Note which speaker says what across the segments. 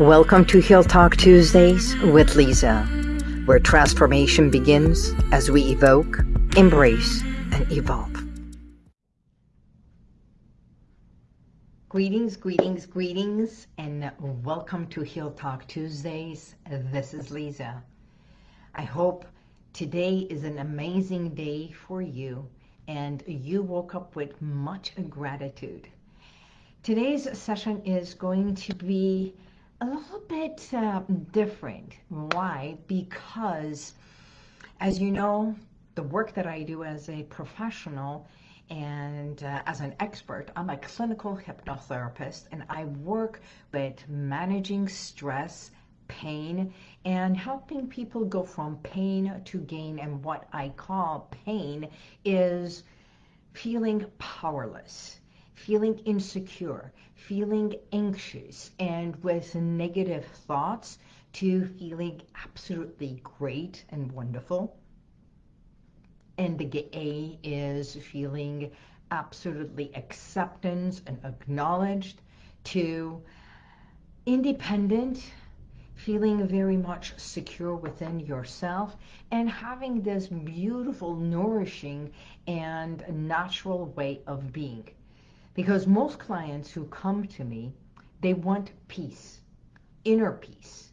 Speaker 1: Welcome to Heal Talk Tuesdays with Lisa, where transformation begins as we evoke, embrace, and evolve. Greetings, greetings, greetings, and welcome to Heal Talk Tuesdays. This is Lisa. I hope today is an amazing day for you and you woke up with much gratitude. Today's session is going to be a little bit uh, different. Why? Because, as you know, the work that I do as a professional and uh, as an expert, I'm a clinical hypnotherapist and I work with managing stress, pain, and helping people go from pain to gain. And what I call pain is feeling powerless feeling insecure, feeling anxious, and with negative thoughts to feeling absolutely great and wonderful. And the A is feeling absolutely acceptance and acknowledged to independent, feeling very much secure within yourself and having this beautiful, nourishing, and natural way of being. Because most clients who come to me, they want peace, inner peace.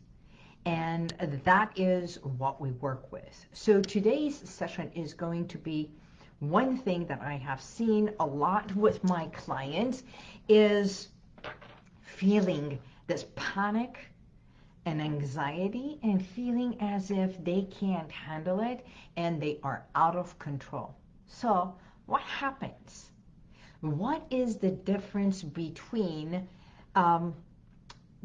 Speaker 1: And that is what we work with. So today's session is going to be one thing that I have seen a lot with my clients is feeling this panic and anxiety and feeling as if they can't handle it and they are out of control. So what happens? What is the difference between um,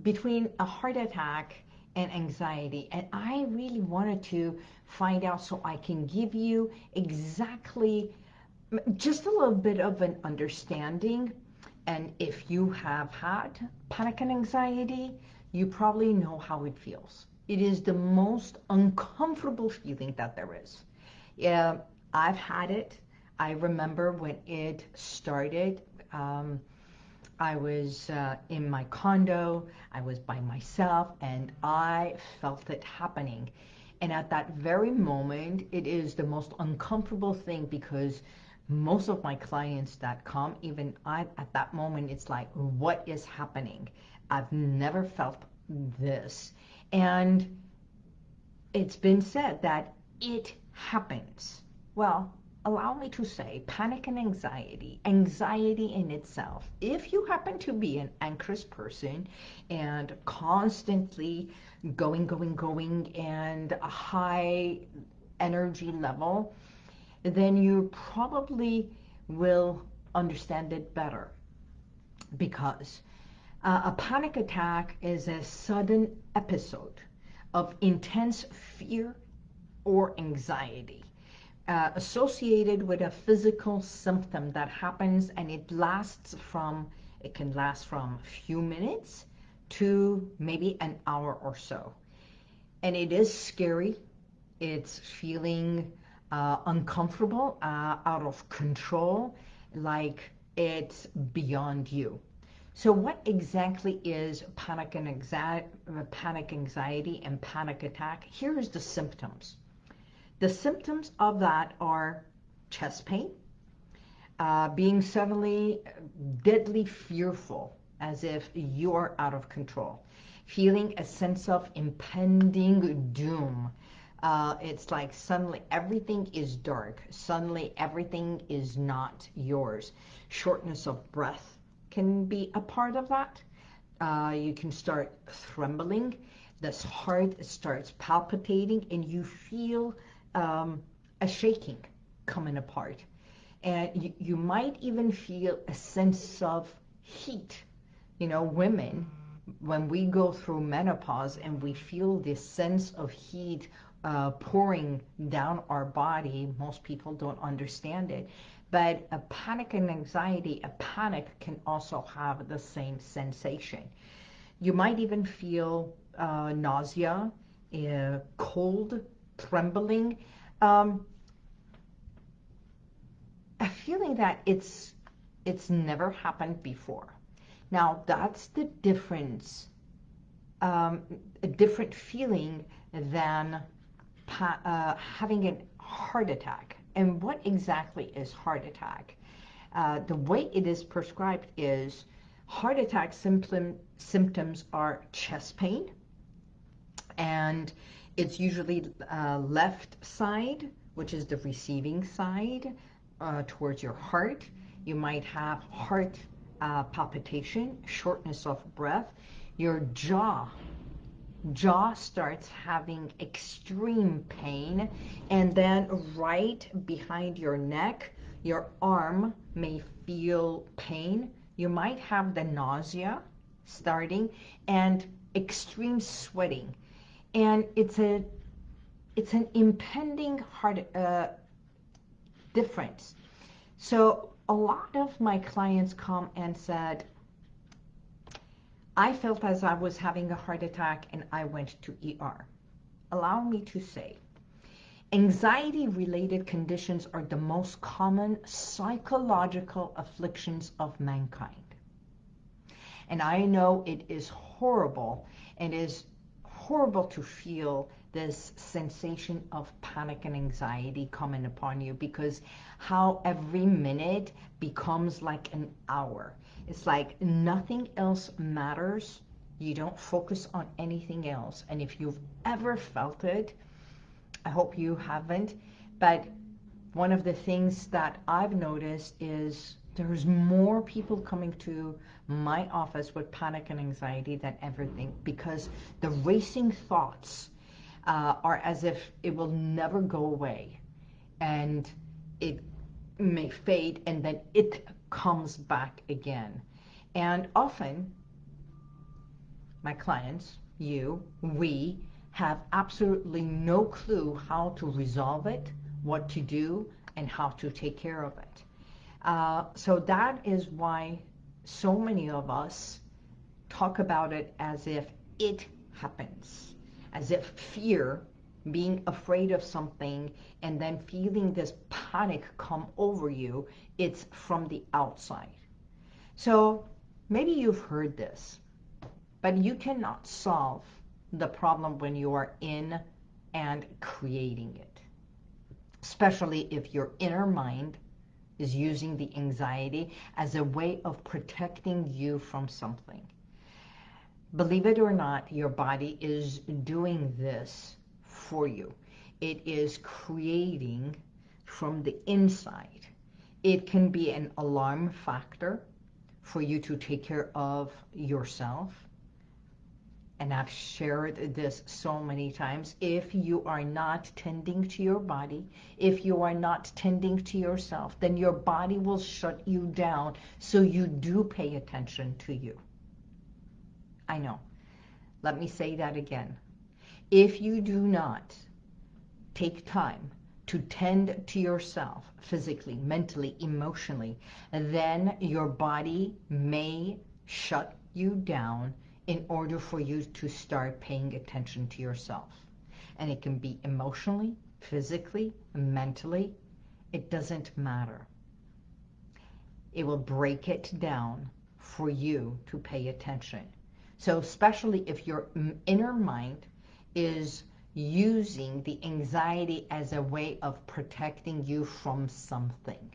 Speaker 1: between a heart attack and anxiety? And I really wanted to find out so I can give you exactly just a little bit of an understanding. And if you have had panic and anxiety you probably know how it feels. It is the most uncomfortable feeling that there is. Yeah I've had it I remember when it started, um, I was uh, in my condo, I was by myself, and I felt it happening. And at that very moment, it is the most uncomfortable thing because most of my clients that come, even I, at that moment, it's like, what is happening? I've never felt this. And it's been said that it happens. Well, allow me to say, panic and anxiety, anxiety in itself, if you happen to be an anxious person and constantly going, going, going, and a high energy level, then you probably will understand it better. Because uh, a panic attack is a sudden episode of intense fear or anxiety uh, associated with a physical symptom that happens and it lasts from, it can last from a few minutes to maybe an hour or so. And it is scary. It's feeling uh, uncomfortable, uh, out of control, like it's beyond you. So what exactly is panic and anxiety, panic anxiety and panic attack? Here is the symptoms. The symptoms of that are chest pain, uh, being suddenly deadly fearful, as if you are out of control, feeling a sense of impending doom. Uh, it's like suddenly everything is dark. Suddenly everything is not yours. Shortness of breath can be a part of that. Uh, you can start trembling. This heart starts palpitating and you feel um, a shaking coming apart. And you, you might even feel a sense of heat. You know, women, when we go through menopause and we feel this sense of heat uh, pouring down our body, most people don't understand it. But a panic and anxiety, a panic can also have the same sensation. You might even feel uh, nausea, uh, cold, trembling, um, a feeling that it's it's never happened before. Now that's the difference um, a different feeling than uh, having a heart attack. And what exactly is heart attack? Uh, the way it is prescribed is heart attack symptom, symptoms are chest pain, and it's usually uh, left side, which is the receiving side, uh, towards your heart. You might have heart uh, palpitation, shortness of breath. Your jaw, jaw starts having extreme pain, and then right behind your neck, your arm may feel pain. You might have the nausea starting and extreme sweating. And it's a it's an impending heart uh, difference. So a lot of my clients come and said, I felt as I was having a heart attack and I went to ER. Allow me to say, anxiety-related conditions are the most common psychological afflictions of mankind. And I know it is horrible and is horrible to feel this sensation of panic and anxiety coming upon you because how every minute becomes like an hour. It's like nothing else matters. You don't focus on anything else. And if you've ever felt it, I hope you haven't, but one of the things that I've noticed is there's more people coming to my office with panic and anxiety than ever think because the racing thoughts uh, are as if it will never go away and it may fade and then it comes back again. And often my clients, you, we, have absolutely no clue how to resolve it, what to do, and how to take care of it. Uh, so that is why so many of us talk about it as if it happens, as if fear, being afraid of something, and then feeling this panic come over you, it's from the outside. So maybe you've heard this, but you cannot solve the problem when you are in and creating it. Especially if your inner mind is using the anxiety as a way of protecting you from something. Believe it or not, your body is doing this for you. It is creating from the inside. It can be an alarm factor for you to take care of yourself and I've shared this so many times, if you are not tending to your body, if you are not tending to yourself, then your body will shut you down so you do pay attention to you. I know. Let me say that again. If you do not take time to tend to yourself physically, mentally, emotionally, then your body may shut you down in order for you to start paying attention to yourself. And it can be emotionally, physically, mentally. It doesn't matter. It will break it down for you to pay attention. So especially if your inner mind is using the anxiety as a way of protecting you from something.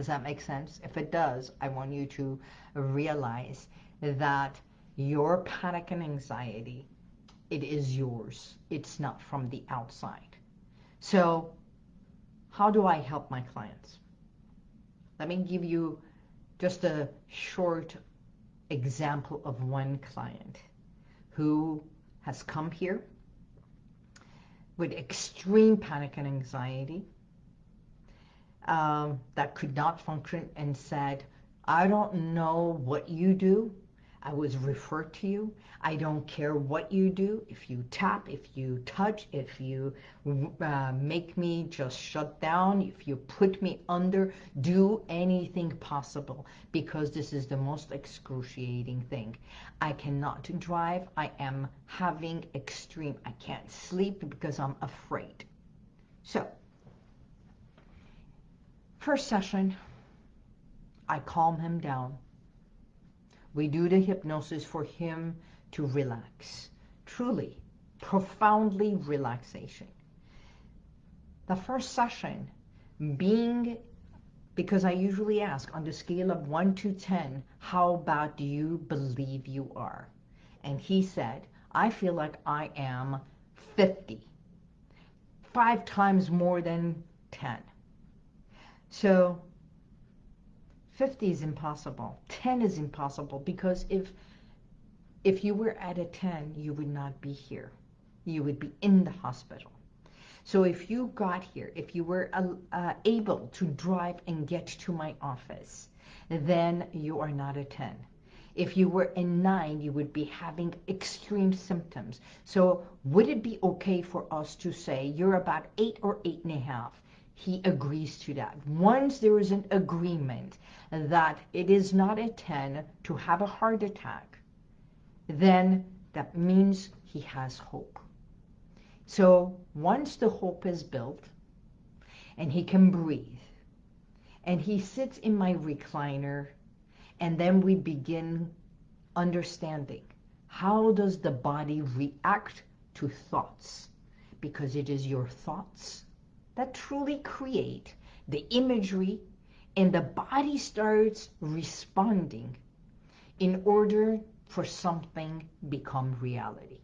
Speaker 1: Does that make sense? If it does, I want you to realize that your panic and anxiety, it is yours. It's not from the outside. So how do I help my clients? Let me give you just a short example of one client who has come here with extreme panic and anxiety um, that could not function and said, I don't know what you do, I was referred to you. I don't care what you do. If you tap, if you touch, if you uh, make me just shut down, if you put me under, do anything possible because this is the most excruciating thing. I cannot drive. I am having extreme, I can't sleep because I'm afraid. So, first session, I calm him down We do the hypnosis for him to relax. Truly, profoundly relaxation. The first session being, because I usually ask on the scale of 1 to 10, how bad do you believe you are? And he said, I feel like I am 50. Five times more than 10. So 50 is impossible. 10 is impossible because if if you were at a 10, you would not be here. You would be in the hospital. So if you got here, if you were uh, uh, able to drive and get to my office, then you are not a 10. If you were a 9, you would be having extreme symptoms. So would it be okay for us to say you're about 8 or 8.5? He agrees to that. Once there is an agreement that it is not a 10 to have a heart attack, then that means he has hope. So once the hope is built and he can breathe and he sits in my recliner and then we begin understanding how does the body react to thoughts because it is your thoughts that truly create the imagery and the body starts responding in order for something become reality.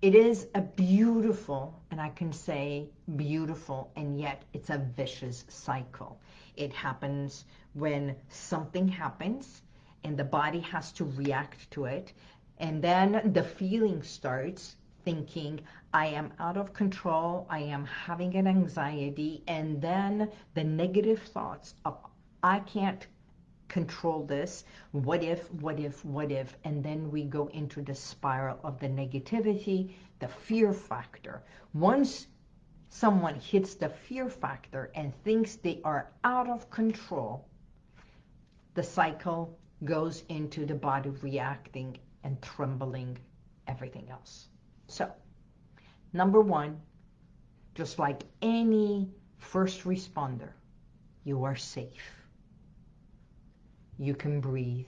Speaker 1: It is a beautiful, and I can say beautiful, and yet it's a vicious cycle. It happens when something happens and the body has to react to it. And then the feeling starts thinking, I am out of control, I am having an anxiety, and then the negative thoughts of, I can't control this, what if, what if, what if, and then we go into the spiral of the negativity, the fear factor. Once someone hits the fear factor and thinks they are out of control, the cycle goes into the body reacting and trembling, everything else. So, number one, just like any first responder, you are safe you can breathe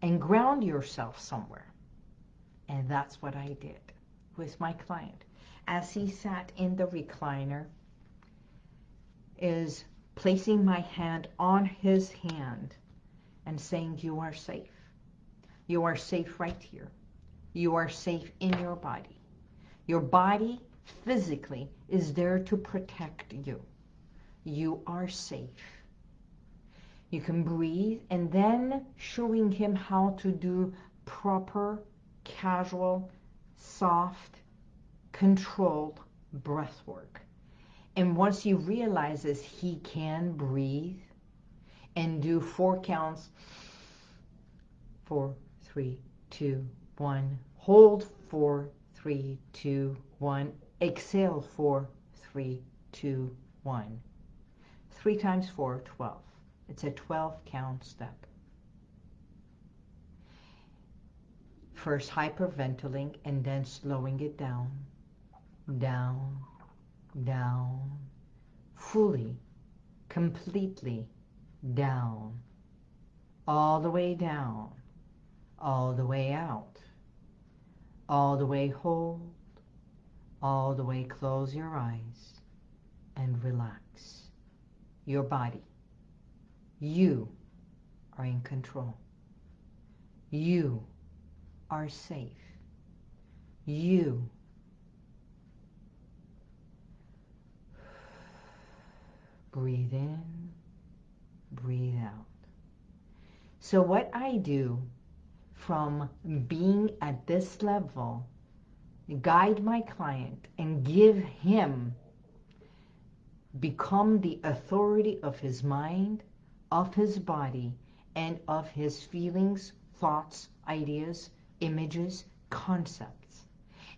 Speaker 1: and ground yourself somewhere. And that's what I did with my client. As he sat in the recliner, is placing my hand on his hand and saying, you are safe. You are safe right here. You are safe in your body. Your body physically is there to protect you. You are safe. You can breathe and then showing him how to do proper, casual, soft, controlled breath work. And once he realizes he can breathe and do four counts, four, three, two, one, hold four, three, two, one, exhale four, three, two, one. Three times four, 12. It's a 12 count step. First hyperventilating and then slowing it down, down, down, fully, completely down, all the way down, all the way out, all the way hold, all the way close your eyes and relax your body. You are in control. You are safe. You breathe in, breathe out. So what I do from being at this level, guide my client and give him, become the authority of his mind, of his body and of his feelings, thoughts, ideas, images, concepts.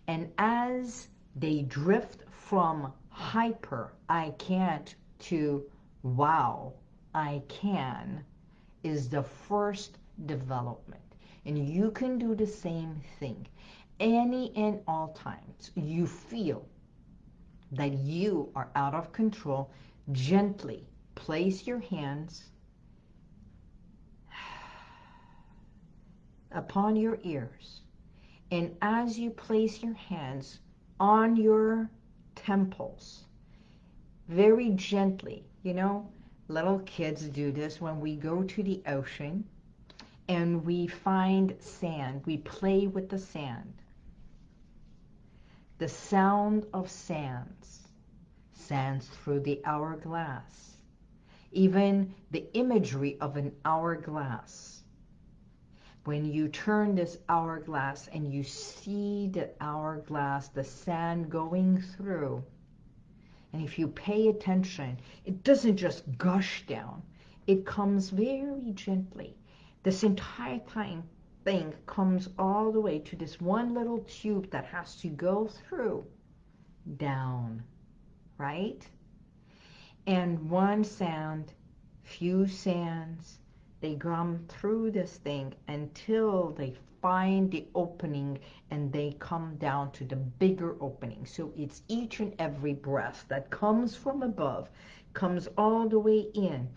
Speaker 1: And as they drift from hyper, I can't, to wow, I can, is the first development. And you can do the same thing. Any and all times you feel that you are out of control, gently place your hands upon your ears. And as you place your hands on your temples, very gently, you know, little kids do this when we go to the ocean and we find sand. We play with the sand. The sound of sands, sands through the hourglass, even the imagery of an hourglass. When you turn this hourglass and you see the hourglass, the sand going through, and if you pay attention, it doesn't just gush down. It comes very gently. This entire time thing comes all the way to this one little tube that has to go through down, right? And one sand, few sands, they come through this thing until they find the opening and they come down to the bigger opening. So it's each and every breath that comes from above, comes all the way in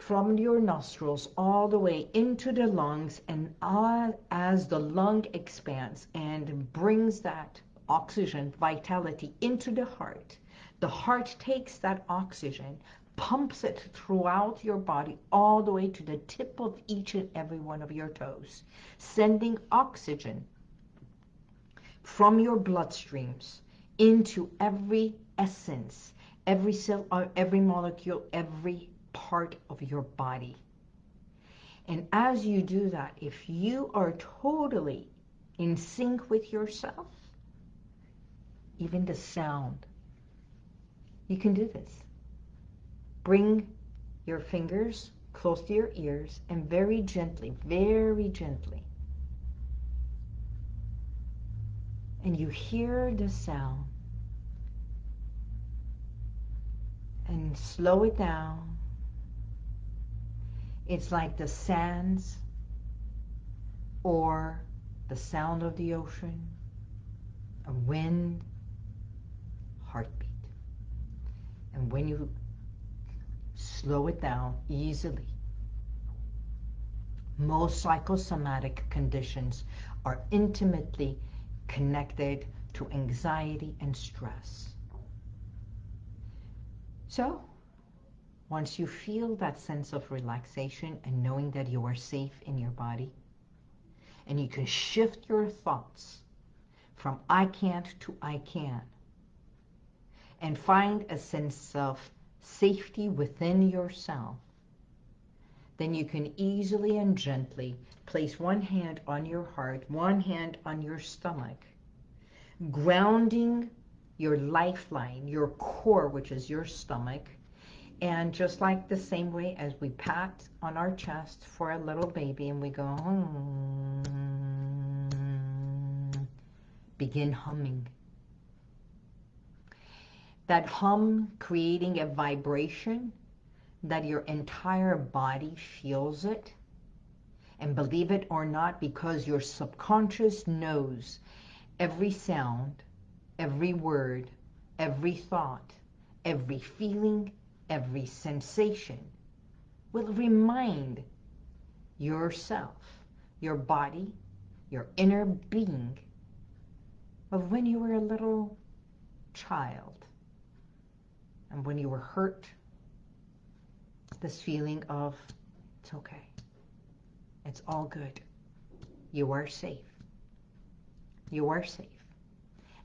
Speaker 1: from your nostrils all the way into the lungs and as the lung expands and brings that oxygen vitality into the heart the heart takes that oxygen pumps it throughout your body all the way to the tip of each and every one of your toes sending oxygen from your bloodstreams into every essence every cell uh, every molecule every part of your body. And as you do that, if you are totally in sync with yourself, even the sound, you can do this. Bring your fingers close to your ears and very gently, very gently. And you hear the sound and slow it down it's like the sands or the sound of the ocean, a wind, heartbeat. And when you slow it down easily, most psychosomatic conditions are intimately connected to anxiety and stress. So, once you feel that sense of relaxation and knowing that you are safe in your body, and you can shift your thoughts from I can't to I can, and find a sense of safety within yourself, then you can easily and gently place one hand on your heart, one hand on your stomach, grounding your lifeline, your core, which is your stomach, and just like the same way as we pat on our chest for a little baby and we go, hmm, begin humming. That hum creating a vibration that your entire body feels it. And believe it or not, because your subconscious knows every sound, every word, every thought, every feeling, every sensation will remind yourself, your body, your inner being of when you were a little child and when you were hurt, this feeling of it's okay, it's all good, you are safe, you are safe.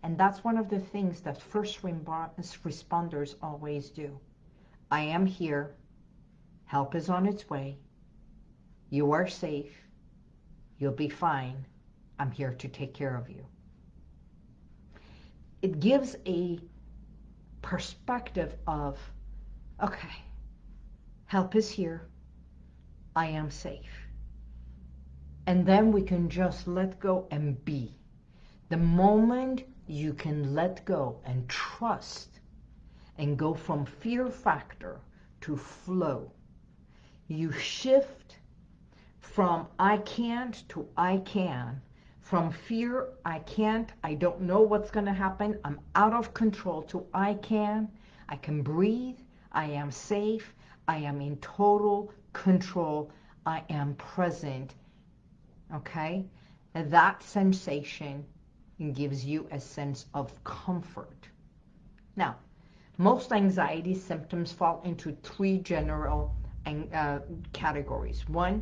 Speaker 1: And that's one of the things that first responders always do. I am here. Help is on its way. You are safe. You'll be fine. I'm here to take care of you. It gives a perspective of, okay, help is here. I am safe. And then we can just let go and be. The moment you can let go and trust and go from fear factor to flow. You shift from I can't to I can. From fear, I can't, I don't know what's going to happen, I'm out of control, to I can, I can breathe, I am safe, I am in total control, I am present okay? That sensation gives you a sense of comfort. Now, most anxiety symptoms fall into three general uh, categories. One,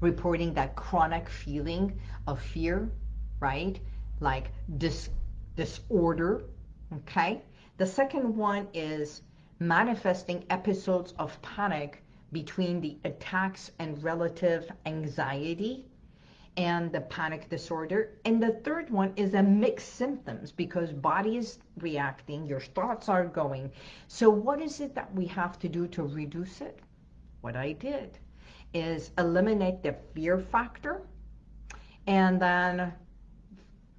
Speaker 1: reporting that chronic feeling of fear, right? Like dis disorder, okay? The second one is manifesting episodes of panic between the attacks and relative anxiety and the panic disorder. And the third one is a mixed symptoms because body is reacting, your thoughts are going. So what is it that we have to do to reduce it? What I did is eliminate the fear factor and then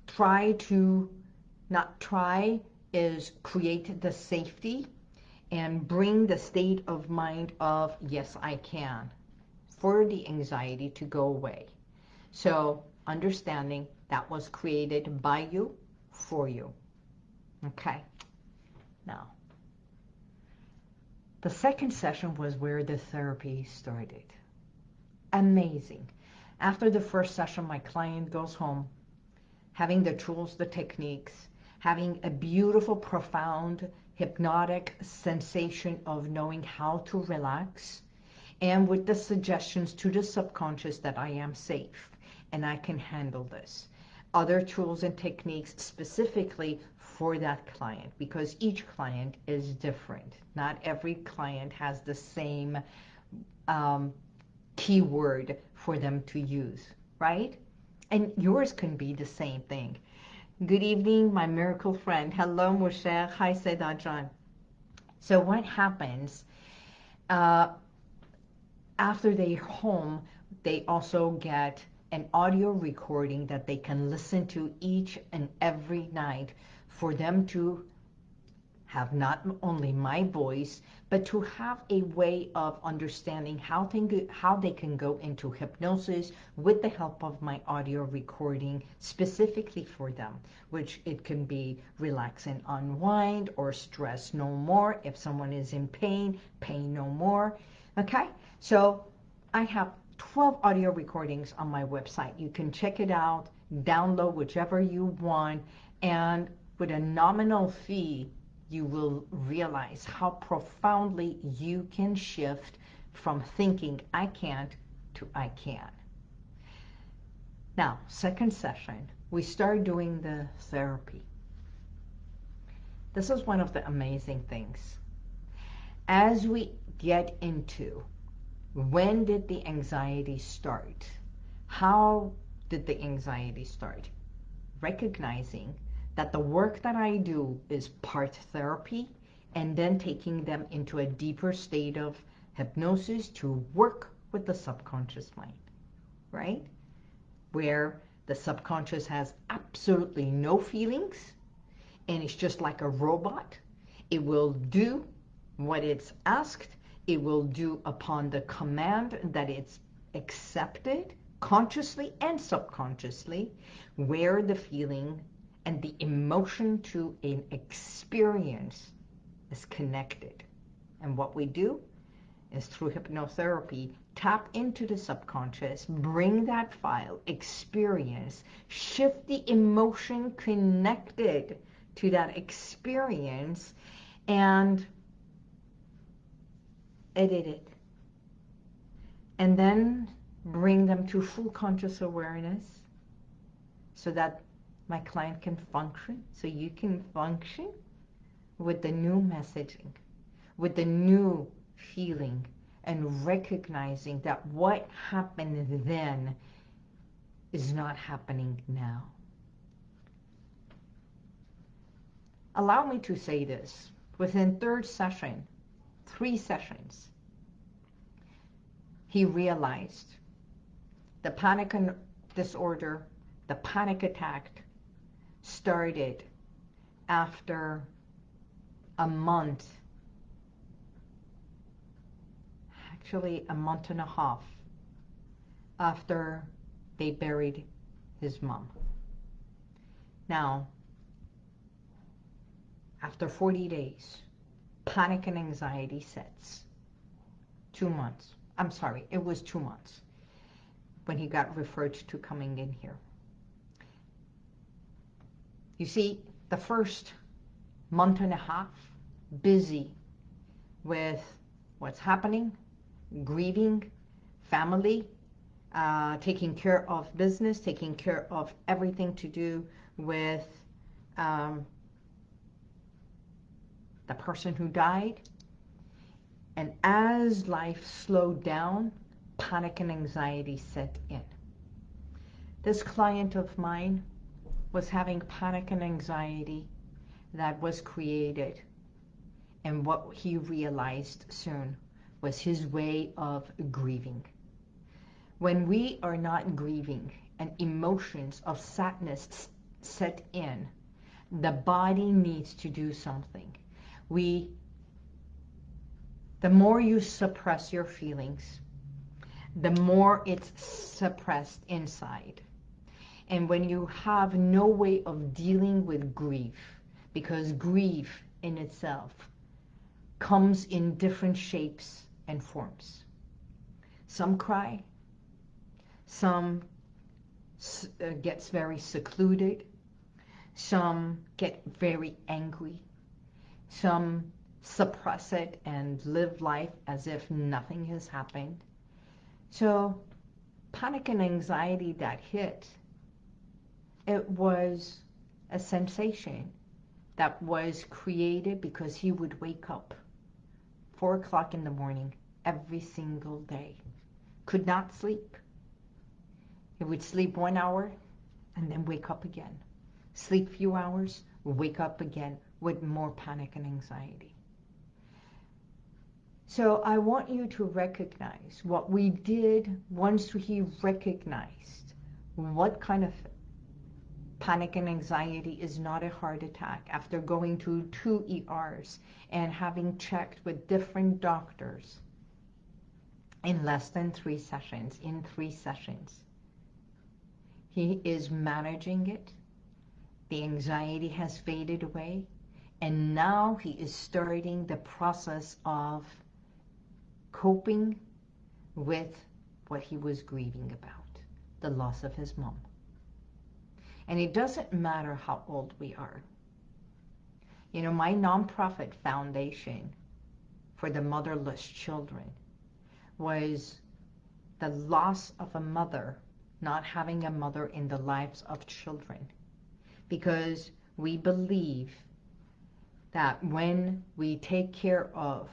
Speaker 1: try to, not try, is create the safety and bring the state of mind of, yes, I can, for the anxiety to go away. So understanding that was created by you, for you. Okay. Now, the second session was where the therapy started. Amazing. After the first session, my client goes home, having the tools, the techniques, having a beautiful, profound, hypnotic sensation of knowing how to relax, and with the suggestions to the subconscious that I am safe and I can handle this. Other tools and techniques specifically for that client because each client is different. Not every client has the same um, keyword for them to use, right? And yours can be the same thing. Good evening, my miracle friend. Hello, Moshe. Hi, Sedajan. So what happens uh, after they're home, they also get an audio recording that they can listen to each and every night for them to have not only my voice, but to have a way of understanding how, they, how they can go into hypnosis with the help of my audio recording specifically for them, which it can be relax and unwind or stress no more. If someone is in pain, pain no more. Okay, so I have 12 audio recordings on my website. You can check it out, download whichever you want, and with a nominal fee, you will realize how profoundly you can shift from thinking I can't to I can. Now, second session, we start doing the therapy. This is one of the amazing things. As we get into when did the anxiety start? How did the anxiety start? Recognizing that the work that I do is part therapy and then taking them into a deeper state of hypnosis to work with the subconscious mind, right? Where the subconscious has absolutely no feelings and it's just like a robot. It will do what it's asked it will do upon the command that it's accepted consciously and subconsciously where the feeling and the emotion to an experience is connected. And what we do is through hypnotherapy, tap into the subconscious, bring that file, experience, shift the emotion connected to that experience, and edit it, and then bring them to full conscious awareness so that my client can function, so you can function with the new messaging, with the new feeling, and recognizing that what happened then is not happening now. Allow me to say this. Within third session, three sessions, he realized the panic disorder, the panic attack started after a month, actually a month and a half after they buried his mom. Now, after 40 days, panic and anxiety sets. Two months. I'm sorry, it was two months. when he got referred to coming in here. You see, the first month and a half, busy with what's happening, grieving, family, uh, taking care of business, taking care of everything to do with um, the person who died. And as life slowed down, panic and anxiety set in. This client of mine was having panic and anxiety that was created. And what he realized soon was his way of grieving. When we are not grieving and emotions of sadness set in, the body needs to do something. We, the more you suppress your feelings, the more it's suppressed inside. And when you have no way of dealing with grief, because grief in itself comes in different shapes and forms. Some cry, some uh, gets very secluded, some get very angry, some suppress it and live life as if nothing has happened. So panic and anxiety that hit, it was a sensation that was created because he would wake up 4 o'clock in the morning every single day. Could not sleep. He would sleep one hour and then wake up again. Sleep few hours, wake up again with more panic and anxiety. So I want you to recognize what we did once he recognized what kind of panic and anxiety is not a heart attack after going to two ERs and having checked with different doctors in less than three sessions, in three sessions. He is managing it. The anxiety has faded away. And now he is starting the process of coping with what he was grieving about, the loss of his mom. And it doesn't matter how old we are. You know, my nonprofit foundation for the motherless children was the loss of a mother, not having a mother in the lives of children. Because we believe that when we take care of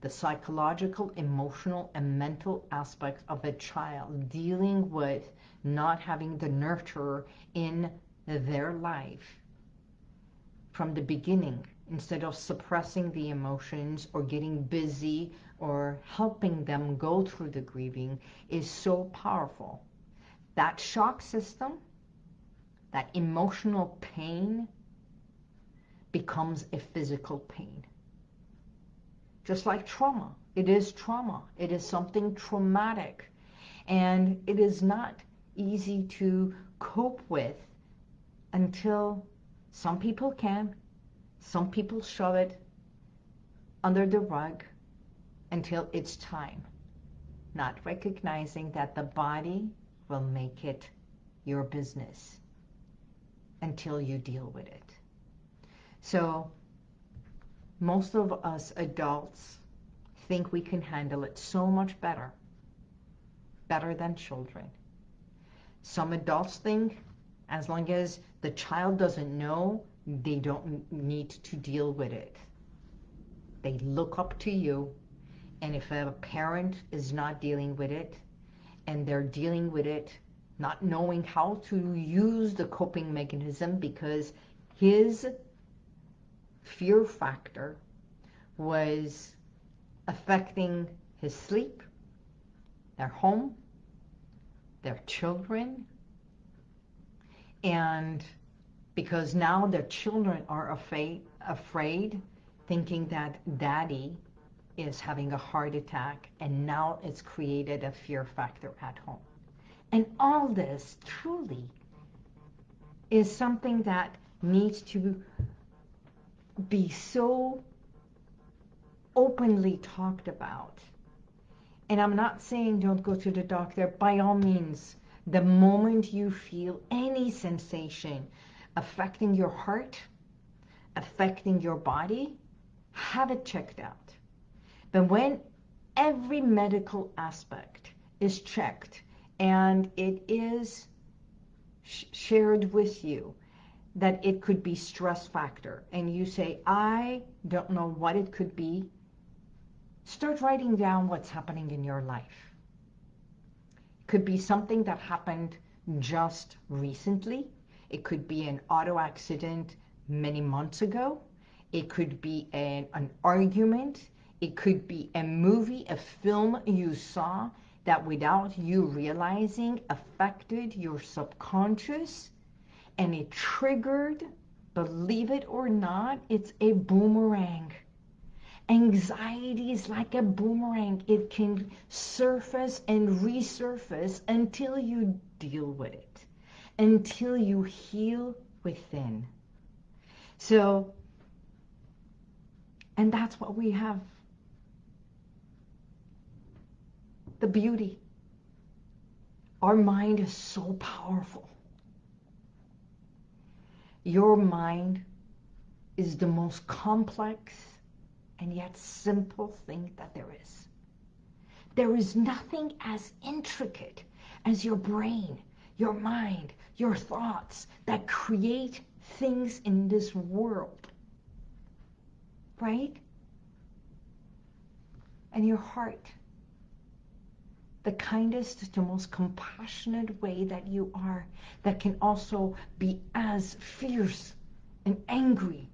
Speaker 1: the psychological, emotional, and mental aspects of a child dealing with not having the nurturer in their life from the beginning instead of suppressing the emotions or getting busy or helping them go through the grieving is so powerful. That shock system, that emotional pain becomes a physical pain. Just like trauma. It is trauma. It is something traumatic. And it is not easy to cope with until some people can, some people shove it under the rug until it's time, not recognizing that the body will make it your business until you deal with it. So most of us adults think we can handle it so much better, better than children. Some adults think as long as the child doesn't know, they don't need to deal with it. They look up to you, and if a parent is not dealing with it, and they're dealing with it not knowing how to use the coping mechanism because his fear factor was affecting his sleep, their home, their children, and because now their children are afraid, afraid thinking that daddy is having a heart attack and now it's created a fear factor at home. And all this truly is something that needs to be so openly talked about And I'm not saying don't go to the doctor. By all means, the moment you feel any sensation affecting your heart, affecting your body, have it checked out. But when every medical aspect is checked and it is sh shared with you that it could be stress factor and you say, I don't know what it could be, start writing down what's happening in your life. It could be something that happened just recently. It could be an auto accident many months ago. It could be an, an argument. It could be a movie, a film you saw that without you realizing affected your subconscious and it triggered, believe it or not, it's a boomerang. Anxiety is like a boomerang. It can surface and resurface until you deal with it, until you heal within. So, and that's what we have. The beauty. Our mind is so powerful. Your mind is the most complex and yet simple thing that there is. There is nothing as intricate as your brain, your mind, your thoughts that create things in this world. Right? And your heart, the kindest, the most compassionate way that you are, that can also be as fierce and angry.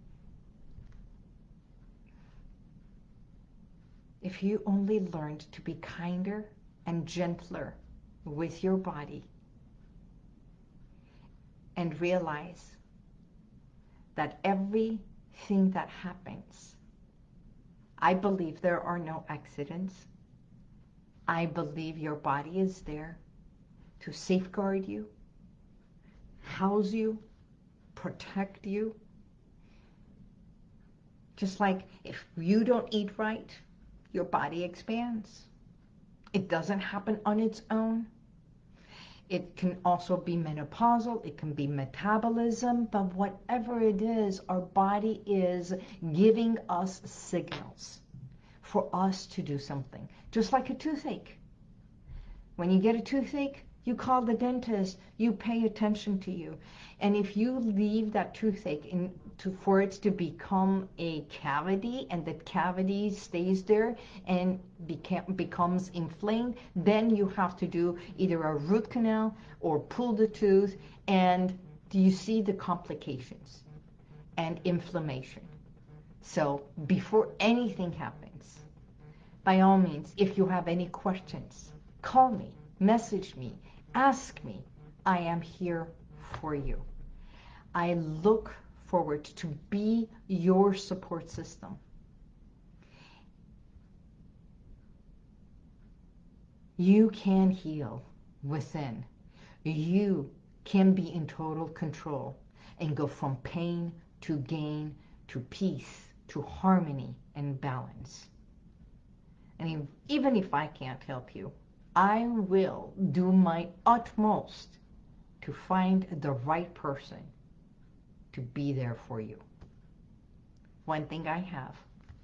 Speaker 1: If you only learned to be kinder and gentler with your body and realize that everything that happens, I believe there are no accidents. I believe your body is there to safeguard you, house you, protect you. Just like if you don't eat right, your body expands. It doesn't happen on its own. It can also be menopausal, it can be metabolism, but whatever it is, our body is giving us signals for us to do something. Just like a toothache. When you get a toothache, you call the dentist, you pay attention to you. And if you leave that toothache in, to, for it to become a cavity and that cavity stays there and beca becomes inflamed, then you have to do either a root canal or pull the tooth and do you see the complications and inflammation. So before anything happens, by all means, if you have any questions, call me, message me, ask me. I am here for you. I look forward to be your support system. You can heal within. You can be in total control and go from pain to gain to peace to harmony and balance. And even if I can't help you, I will do my utmost to find the right person to be there for you. One thing I have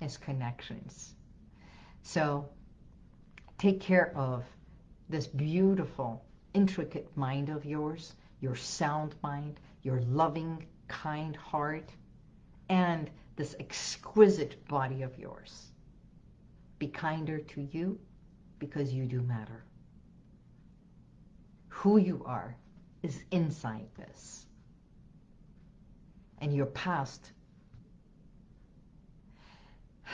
Speaker 1: is connections. So take care of this beautiful, intricate mind of yours, your sound mind, your loving, kind heart, and this exquisite body of yours. Be kinder to you because you do matter. Who you are is inside this. And your past.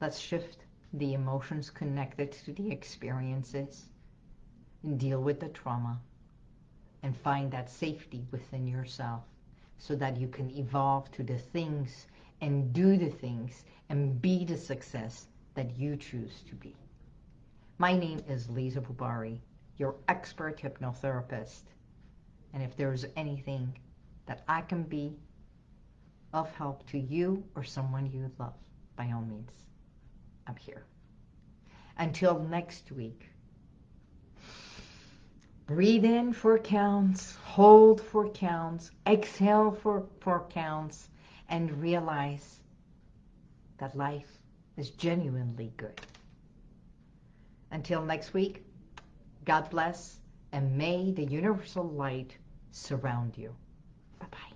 Speaker 1: Let's shift the emotions connected to the experiences and deal with the trauma and find that safety within yourself so that you can evolve to the things and do the things and be the success that you choose to be. My name is Lisa Bubari, your expert hypnotherapist. And if there's anything that I can be of help to you or someone you love, by all means, I'm here. Until next week. Breathe in for counts, hold for counts, exhale for four counts, and realize that life is genuinely good. Until next week, God bless, and may the universal light surround you. Bye-bye.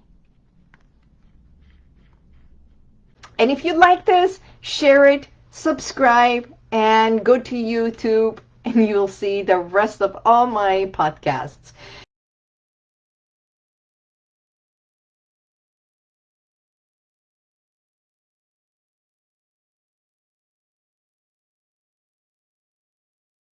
Speaker 2: And if you like this, share it, subscribe, and go to YouTube and you'll see the rest of all my podcasts.